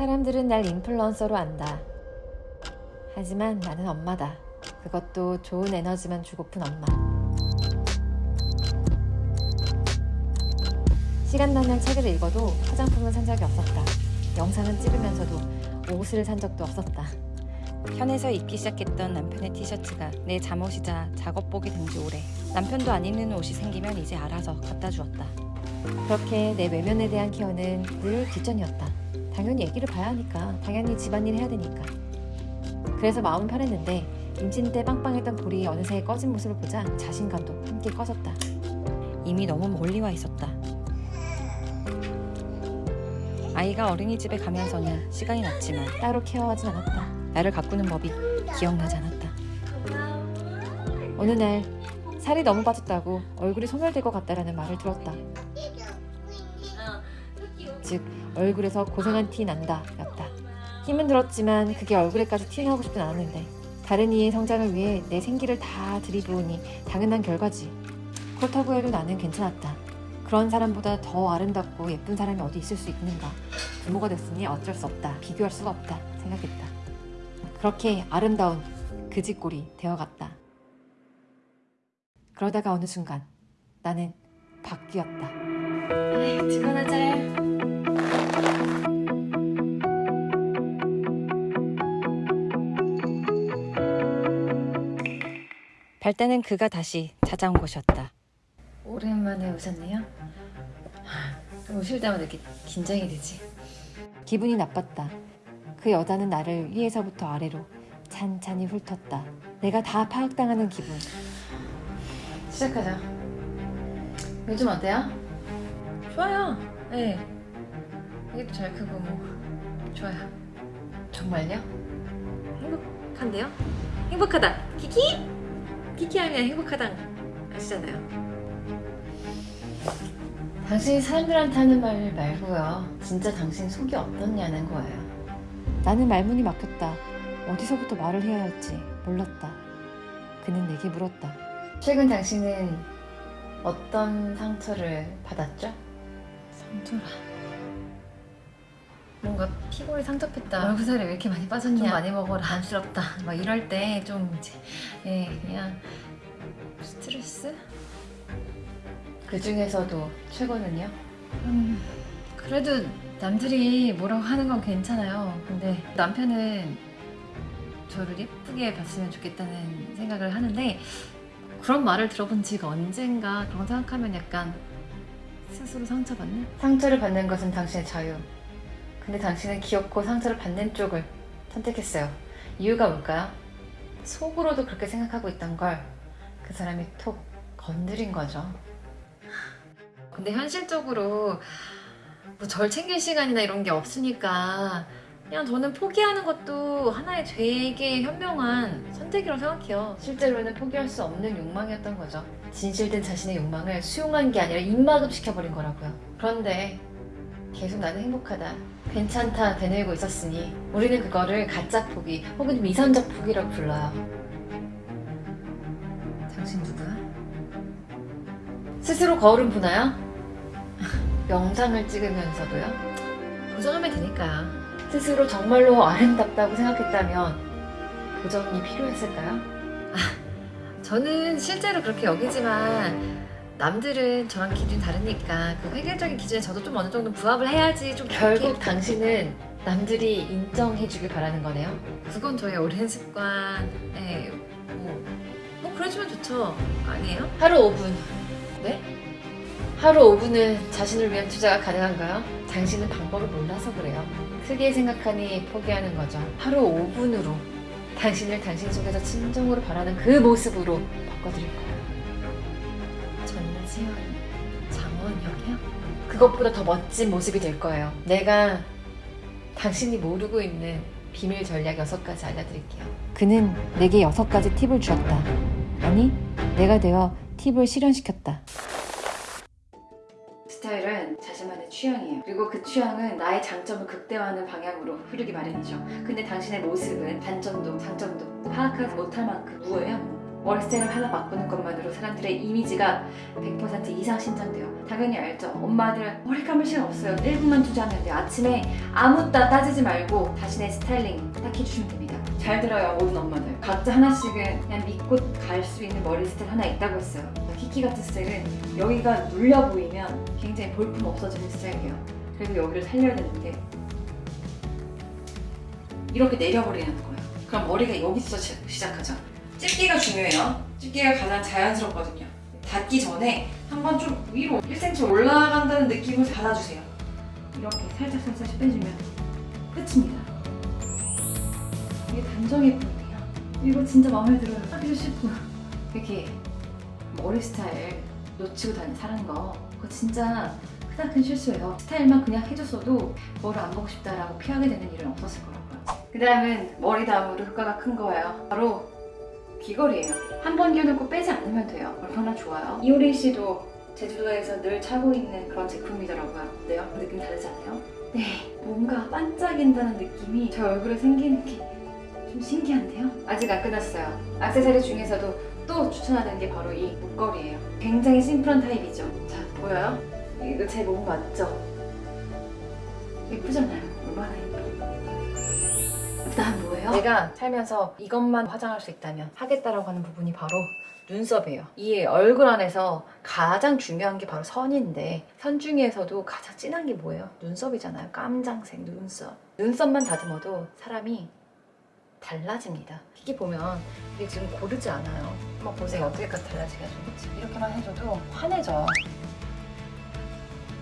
사람들은 날 인플루언서로 안다. 하지만 나는 엄마다. 그것도 좋은 에너지만 주고픈 엄마. 시간 나면 책을 읽어도 화장품은 산 적이 없었다. 영상은 찍으면서도 옷을 산 적도 없었다. 현에서 입기 시작했던 남편의 티셔츠가 내 잠옷이자 작업복이 된 지 오래. 남편도 안 입는 옷이 생기면 이제 알아서 갖다 주었다. 그렇게 내 외면에 대한 케어는 늘 뒷전이었다. 당연히 애기를 봐야 하니까, 당연히 집안일 해야 되니까. 그래서 마음은 편했는데 임신 때 빵빵했던 볼이 어느새 꺼진 모습을 보자 자신감도 함께 꺼졌다. 이미 너무 멀리 와 있었다. 아이가 어린이집에 가면서는 시간이 났지만 따로 케어하진 않았다. 나를 가꾸는 법이 기억나지 않았다. 어느 날 살이 너무 빠졌다고 얼굴이 소멸될 것 같다라는 말을 들었다. 즉 얼굴에서 고생한 티 난다 였다. 힘은 들었지만 그게 얼굴에까지 튀어나오고 싶진 않았는데 다른 이의 성장을 위해 내 생기를 다 들이부으니 당연한 결과지. 그렇다고 해도 나는 괜찮았다. 그런 사람보다 더 아름답고 예쁜 사람이 어디 있을 수 있는가. 부모가 됐으니 어쩔 수 없다. 비교할 수가 없다. 생각했다. 그렇게 아름다운 그지꼴이 되어갔다. 그러다가 어느 순간 나는 바뀌었다. 에이, 집안하자. 발 때는 그가 다시 찾아온 것이었다. 오랜만에 오셨네요. 오실 때마다 이렇게 긴장이 되지. 기분이 나빴다. 그 여자는 나를 위에서부터 아래로 찬찬히 훑었다. 내가 다 파악당하는 기분. 시작하자. 요즘 어때요? 좋아요. 네. 애기도 잘 크고 뭐 좋아요. 정말요? 행복한데요? 행복하다. 키키? 키키 하면 행복하다 아시잖아요. 당신이 사람들한테 하는 말 말고요. 진짜 당신 속이 어떻냐는 거예요. 나는 말문이 막혔다. 어디서부터 말을 해야 할지 몰랐다. 그는 내게 물었다. 최근 당신은 어떤 상처를 받았죠? 상처라. 뭔가 피부에 상접했다. 얼굴살이 왜 이렇게 많이 빠졌냐? 좀 많이 먹어라. 안쓰럽다. 막 이럴 때 좀 이제 예 그냥 스트레스? 그 중에서도 최고는요? 음, 그래도 남들이 뭐라고 하는 건 괜찮아요. 근데 남편은 저를 예쁘게 봤으면 좋겠다는 생각을 하는데 그런 말을 들어본 지가 언젠가 그런 생각하면 약간 스스로 상처받는? 상처를 받는 것은 당신의 자유. 근데 당신은 귀엽고 상처를 받는 쪽을 선택했어요. 이유가 뭘까요? 속으로도 그렇게 생각하고 있던 걸 그 사람이 톡 건드린 거죠. 근데 현실적으로 뭐 절 챙길 시간이나 이런 게 없으니까 그냥 저는 포기하는 것도 하나의 되게 현명한 선택이라고 생각해요. 실제로는 포기할 수 없는 욕망이었던 거죠. 진실된 자신의 욕망을 수용한 게 아니라 입막음 시켜버린 거라고요. 그런데 계속 나는 행복하다. 괜찮다 되뇌고 있었으니 우리는 그거를 가짜 포기 혹은 미선적 포기라고 불러요. 당신 누구야? 스스로 거울은 보나요? 영상을 찍으면서도요? 보정하면 되니까요. 스스로 정말로 아름답다고 생각했다면 보정이 필요했을까요? 아, 저는 실제로 그렇게 여기지만 남들은 저랑 기준이 다르니까 그 획일적인 기준에 저도 좀 어느 정도 부합을 해야지 좀 결국 당신은 남들이 인정해주길 바라는 거네요? 그건 저의 오랜 습관에 뭐, 뭐 그래주면 좋죠 아니에요? 하루 5분 네? 하루 5분은 자신을 위한 투자가 가능한가요? 당신은 방법을 몰라서 그래요 크게 생각하니 포기하는 거죠 하루 5분으로 당신을 당신 속에서 진정으로 바라는 그 모습으로 바꿔드릴 거예요 전지현 장원영이요? 그것보다 더 멋진 모습이 될 거예요. 내가 당신이 모르고 있는 비밀 전략 6가지 알려드릴게요. 그는 내게 6가지 팁을 주었다. 아니, 내가 되어 팁을 실현시켰다. 스타일은 자신만의 취향이에요. 그리고 그 취향은 나의 장점을 극대화하는 방향으로 흐르기 마련이죠. 근데 당신의 모습은 단점도 장점도 파악하지 못할 만큼 무어요. 스타일을 하나 바꾸는 것만으로 사람들의 이미지가 100% 이상 신장돼요. 당연히 알죠. 엄마들 머리 감을 시간 없어요. 1분만 투자하면 돼요. 아침에 아무 따 따지지 말고 자신의 스타일링 딱 해주시면 됩니다. 잘 들어요, 모든 엄마들. 각자 하나씩은 그냥 믿고 갈 수 있는 머리 스타일 하나 있다고 했어요. 키키 같은 스타일은 여기가 눌려 보이면 굉장히 볼품 없어지는 스타일이에요. 그래서 여기를 살려야 되는데 이렇게 내려버리는 거예요. 그럼 머리가 여기서 시- 시작하죠. 집기가 중요해요. 집기가 가장 자연스럽거든요. 닿기 전에 한번 좀 위로 1cm 올라간다는 느낌을 받아주세요. 이렇게 살짝 살짝 빼주면 끝입니다. 이게 단정해 보이네요. 이거 진짜 마음에 들어요. 하기도 싶고 이렇게 머리 스타일 놓치고 다니 사는 거 그거 진짜 크나큰 실수예요. 스타일만 그냥 해줬어도 머리 안 보고 싶다라고 피하게 되는 일은 없었을 거라고요. 그 다음은 머리 다음으로 효과가 큰 거예요. 바로 귀걸이에요. 한번 끼워놓고 빼지 않으면 돼요. 얼마나 좋아요. 이효린 씨도 제주도에서 늘 차고 있는 그런 제품이더라고요. 어때요? 느낌 다르지 않아요? 네, 뭔가 반짝인다는 느낌이 저 얼굴에 생기는 게 좀 신기한데요? 아직 안 끝났어요. 액세서리 중에서도 또 추천하는 게 바로 이 목걸이에요. 굉장히 심플한 타입이죠. 자, 보여요? 이거 제 몸 맞죠? 예쁘잖아요. 얼마나 예뻐. 그다음 뭐예요? 내가 살면서 이것만 화장할 수 있다면 하겠다라고 하는 부분이 바로 눈썹이에요. 이 얼굴 안에서 가장 중요한 게 바로 선인데 선 중에서도 가장 진한 게 뭐예요? 눈썹이잖아요. 깜장색 눈썹. 눈썹만 다듬어도 사람이 달라집니다. 이게 보면 이게 지금 고르지 않아요. 한번 보세요. 어떻게까지 달라지게 해줘. 이렇게만 해줘도 환해져.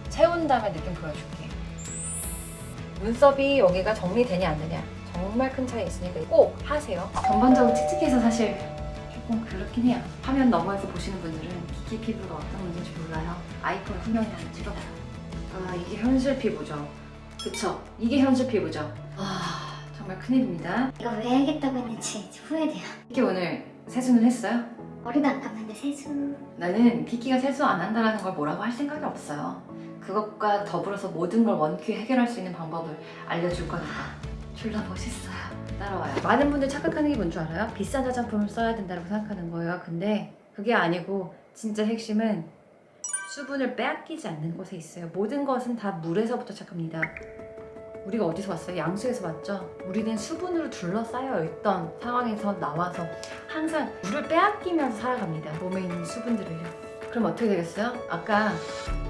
채운 다음에 느낌 보여줄게. 눈썹이 여기가 정리되냐 안 되냐 정말 큰 차이 있으니까 꼭 하세요. 전반적으로 칙칙해서 사실 조금 그렇긴 해요. 화면 너머에서 보시는 분들은 기기 피부가 어떤 문제인지 몰라요. 아이폰 후면이 나는 찍어봐요. 아 이게 현실 피부죠. 그쵸? 이게 현실 피부죠. 아 정말 큰일입니다. 이거 왜 하겠다고 했는지 후회돼요. 키키 오늘 세수는 했어요? 머리도 안 감는데 세수. 나는 키키가 세수 안 한다는 걸 뭐라고 할 생각이 없어요. 그것과 더불어서 모든 걸 원큐 해결할 수 있는 방법을 알려줄 거니까 졸라 멋있어요. 따라와요. 많은 분들 착각하는 게 뭔 줄 알아요? 비싼 화장품을 써야 된다고 생각하는 거예요. 근데 그게 아니고 진짜 핵심은 수분을 빼앗기지 않는 곳에 있어요. 모든 것은 다 물에서부터 시작합니다. 우리가 어디서 왔어요? 양수에서 왔죠? 우리는 수분으로 둘러싸여 있던 상황에서 나와서 항상 물을 빼앗기면서 살아갑니다. 몸에 있는 수분들을요. 그럼 어떻게 되겠어요? 아까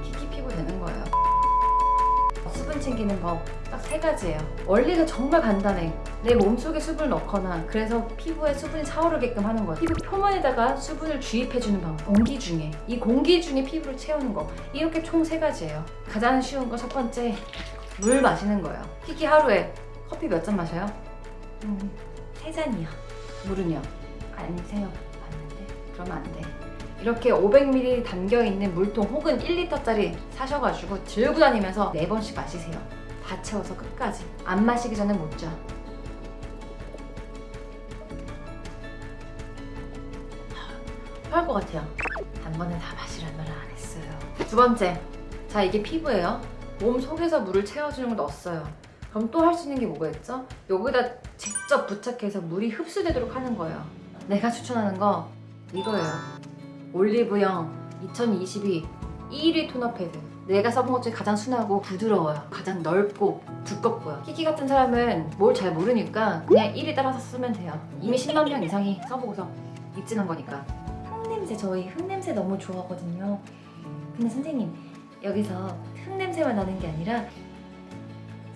키키 피부 되는 거예요. 챙기는 법 딱 세 가지예요. 원리가 정말 간단해. 내 몸속에 수분을 넣거나 그래서 피부에 수분이 차오르게끔 하는 거예요. 피부 표면에다가 수분을 주입해주는 방법. 공기 중에 이 공기 중에 피부를 채우는 거. 이렇게 총 세 가지예요. 가장 쉬운 거 첫 번째 물 마시는 거예요. 키키 하루에 커피 몇 잔 마셔요? 음, 세 잔이요. 물은요? 아니세요. 맞는데? 그러면 안 돼. 이렇게 500ml 담겨있는 물통 혹은 1리터짜리 사셔가지고 들고 다니면서 4번씩 마시세요. 다 채워서 끝까지. 안 마시기 전에 못 자. 토할 것 같아요. 단번에 다 마시란 말을 안 했어요. 두 번째. 자, 이게 피부예요. 몸 속에서 물을 채워주는 걸 넣었어요. 그럼 또 할 수 있는 게 뭐가 있죠? 여기다 직접 부착해서 물이 흡수되도록 하는 거예요. 내가 추천하는 거 이거예요. 올리브영 2022 1위 토너 패드. 내가 써본 것 중에 가장 순하고 부드러워요. 가장 넓고 두껍고요. 키키 같은 사람은 뭘 잘 모르니까 그냥 1위 따라서 쓰면 돼요. 이미 10만 명 이상이 써보고서 입지는 거니까. 흙냄새 저희 흙냄새 너무 좋아하거든요. 근데 선생님 여기서 흙냄새만 나는 게 아니라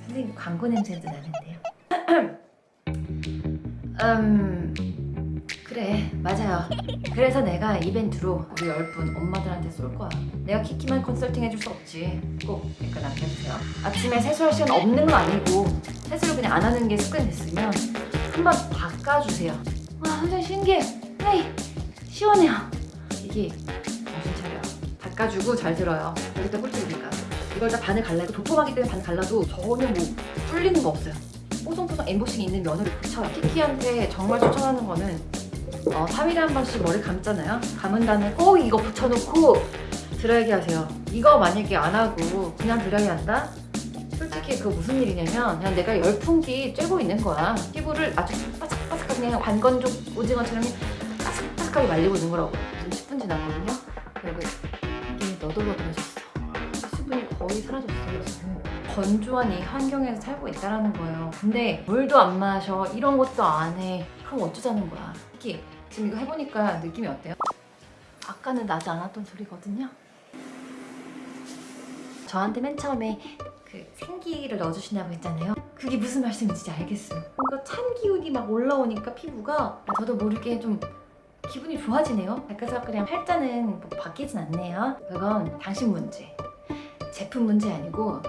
선생님 광고 냄새도 나는데요. 음 그래 맞아요. 그래서 내가 이벤트로 우리 10분 엄마들한테 쏠 거야. 내가 키키만 컨설팅 해줄 수 없지. 꼭 댓글 남겨주세요. 아침에 세수할 시간 없는 건 아니고 세수를 그냥 안 하는 게 습관이 됐으면 한번 바꿔주세요. 와 선생님 신기해. 에이 시원해요. 이게 정신 차려. 닦아주고 잘 들어요. 여기다 꿀팁이니까. 이걸 다 반을 갈라고 도톰하기 때문에 반을 갈라도 전혀 뭐 뚫리는 거 없어요. 뽀송뽀송 엠보싱이 있는 면으로 붙여요. 키키한테 정말 추천하는 거는 어, 3일에 한 번씩 머리 감잖아요. 감은 다음에 꼭 이거 붙여놓고 드라이기 하세요. 이거 만약에 안 하고 그냥 드라이 한다? 솔직히 그거 무슨 일이냐면 그냥 내가 열풍기 쬐고 있는 거야. 피부를 아주 바삭바삭하게 그냥 관건족 오징어처럼 바삭바삭 색깔이 말리고 있는 거라고 지금 10분 지났거든요. 그리고 이게 너덜너덜해졌어. 수분이 거의 사라졌어요 지금. 건조한 이 환경에서 살고 있다라는 거예요. 근데 물도 안 마셔, 이런 것도 안 해. 그럼 어쩌자는 거야. 특히 지금 이거 해보니까 느낌이 어때요? 아까는 나지 않았던 소리거든요. 저한테 맨 처음에 그 생기를 넣어주신다고 했잖아요. 그게 무슨 말씀인지 알겠어요. 뭔가 찬 기운이 막 올라오니까 피부가 저도 모르게 좀 기분이 좋아지네요. 그래서 그냥 팔자는 뭐 바뀌진 않네요. 그건 당신 문제. 제품 문제 아니고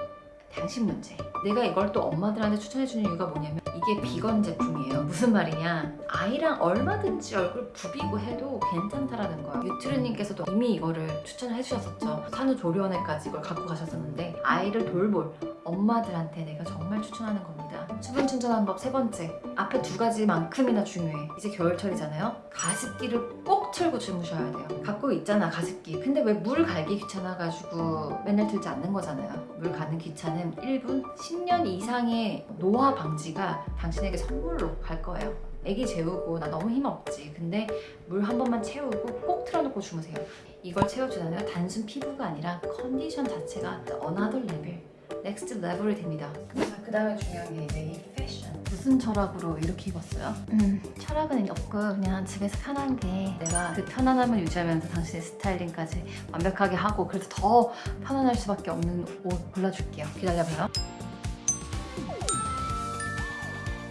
당신 문제. 내가 이걸 또 엄마들한테 추천해주는 이유가 뭐냐면 이게 비건 제품이에요. 무슨 말이냐? 아이랑 얼마든지 얼굴 부비고 해도 괜찮다라는 거야. 유트르님께서도 이미 이거를 추천을 해주셨었죠. 산후조리원에까지 이걸 갖고 가셨었는데 아이를 돌볼 엄마들한테 내가 정말 추천하는 겁니다. 수분 충전하는 법 세 번째. 앞에 두 가지만큼이나 중요해. 이제 겨울철이잖아요. 가습기를 꼭 틀고 주무셔야 돼요. 갖고 있잖아 가습기. 근데 왜 물 갈기 귀찮아가지고 맨날 들지 않는 거잖아요. 물 가는 귀찮음 1분 10년 이상의 노화 방지가 당신에게 선물로 갈 거예요. 애기 재우고 나 너무 힘없지. 근데 물 한 번만 채우고 꼭 틀어놓고 주무세요. 이걸 채워주잖아요. 단순 피부가 아니라 컨디션 자체가 next level이 됩니다. 그 다음에 중요한 게 이제 이 패션. 무슨 철학으로 이렇게 입었어요? 음, 철학은 없고 그냥 집에서 편한 게 내가 그 편안함을 유지하면서 당신의 스타일링까지 완벽하게 하고 그래도 더 편안할 수밖에 없는 옷 골라줄게요. 기다려봐요.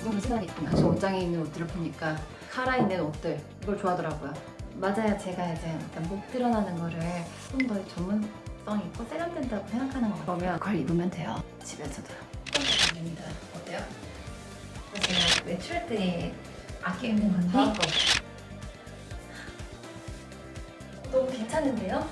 너무 생각이. 당신 옷장에 있는 옷들을 보니까 카라 있는 옷들 이걸 좋아하더라고요. 맞아요. 제가 이제 목 드러나는 거를 좀 더 전문 성 있고 세련된다고 생각하는 거 그러면 그걸 입으면 돼요. 집에서도. 됩니다. 어때요? 제가 외출 때 아껴 입는 건데 거. 너무 괜찮은데요?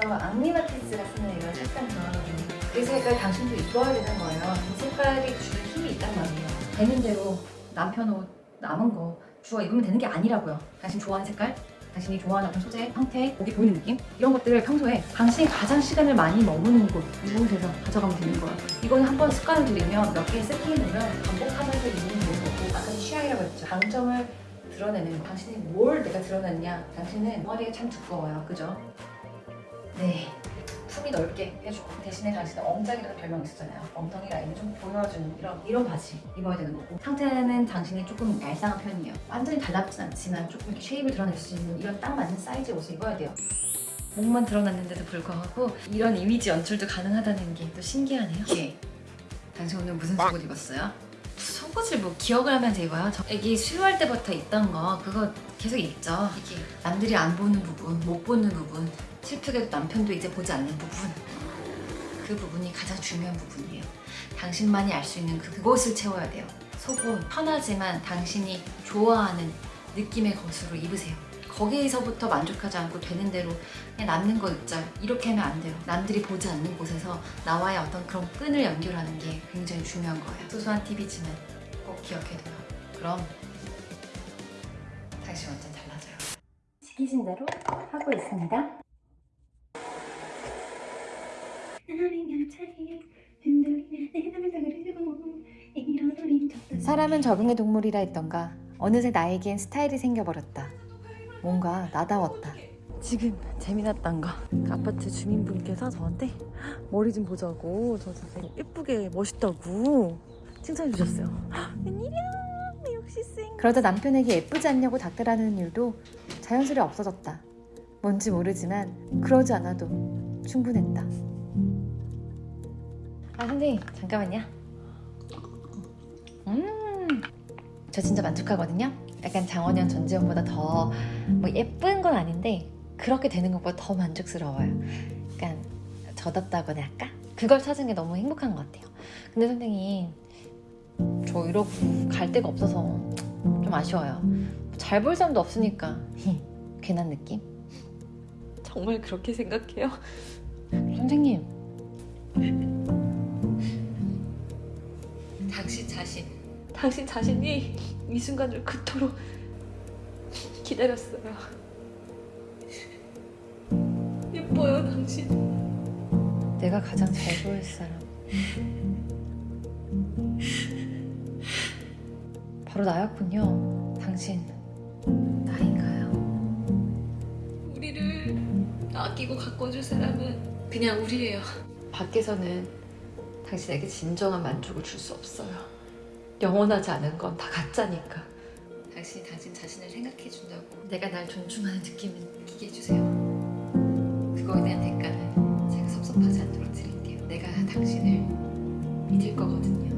저 앙리마티스가 쓰는 이런 색깔 좋아하거든요. 그 색깔 당신도 입어야 되는 거예요. 이 색깔이 주는 힘이 있단 말이에요. 되는 대로 남편 옷 남은 거 주워 입으면 되는 게 아니라고요. 당신 좋아하는 색깔, 당신이 좋아하는 어떤 소재, 형태, 목이 보이는 느낌 이런 것들을 평소에 당신이 가장 시간을 많이 머무는 곳 이곳에서 가져가면 되는 거예요. 이거는 한번 습관을 들이면 몇 세팅이 되면 반복하면서 되는 거고 아까 취향이라고 했죠. 장점을 드러내는 거. 당신이 뭘 내가 드러냈냐 당신은 머리가 참 두꺼워요 그죠? 네 품이 넓게 해주고 대신에 당신은 엉덩이라는 별명이 있었잖아요. 엉덩이 라인을 좀 보여주는 이런 이런 바지 입어야 되는 거고. 상태는 당신이 조금 얄쌍한 편이에요. 완전히 달라붙진 않지만 조금 이렇게 쉐입을 드러낼 수 있는 이런 딱 맞는 사이즈의 옷을 입어야 돼요. 목만 드러났는데도 불구하고 이런 이미지 연출도 가능하다는 게 또 신기하네요. 이게 당신 오늘 무슨 속옷 입었어요? 속옷을 뭐 기억을 하면서 입어요? 저 애기 수유할 때부터 있던 거 그거 계속 입죠. 이게. 남들이 안 보는 부분, 못 보는 부분 슬프게도 남편도 이제 보지 않는 부분. 그 부분이 가장 중요한 부분이에요. 당신만이 알 수 있는 그- 그곳을 채워야 돼요. 속옷 편하지만 당신이 좋아하는 느낌의 것으로 입으세요. 거기서부터 만족하지 않고 되는 대로 그냥 남는 거 입자 이렇게 하면 안 돼요. 남들이 보지 않는 곳에서 나와의 어떤 그런 끈을 연결하는 게 굉장히 중요한 거예요. 소소한 팁이지만 꼭 기억해둬요. 그럼 당신 완전 달라져요 시키신 대로 하고 있습니다. 사람은 적응의 동물이라 했던가 어느새 나에겐 스타일이 생겨버렸다. 뭔가 나다웠다. 지금 재미났던 거. 그 아파트 주민분께서 저한테 머리 좀 보자고 저 진짜 예쁘게 멋있다고 칭찬해 주셨어요. 웬일이야? 그러다 남편에게 예쁘지 않냐고 닥달하는 일도 자연스레 없어졌다. 뭔지 모르지만 그러지 않아도 충분했다. 아 선생님 잠깐만요 음 저 진짜 만족하거든요 약간 장원영 전지현보다 더 뭐 예쁜 건 아닌데 그렇게 되는 것보다 더 만족스러워요 약간 젖었다거나 할까? 그걸 찾은 게 너무 행복한 것 같아요 근데 선생님 저 이러고 갈 데가 없어서 좀 아쉬워요 잘 볼 사람도 없으니까 괜한 느낌? 정말 그렇게 생각해요? 선생님 당신 자신 당신 자신이 이 순간을 그토록 기다렸어요. 예뻐요, 당신. 내가 가장 잘 보일 사람 바로 나였군요. 당신 나인가요? 우리를 아끼고 가꿔줄 사람은 그냥 우리예요. 밖에서는 당신에게 진정한 만족을 줄 수 없어요. 영원하지 않은 건 다 가짜니까. 당신이 당신 자신을 생각해준다고 내가 날 존중하는 느낌을 느끼게 해주세요. 그거에 대한 대가는 제가 섭섭하지 않도록 드릴게요. 내가 당신을 믿을 거거든요.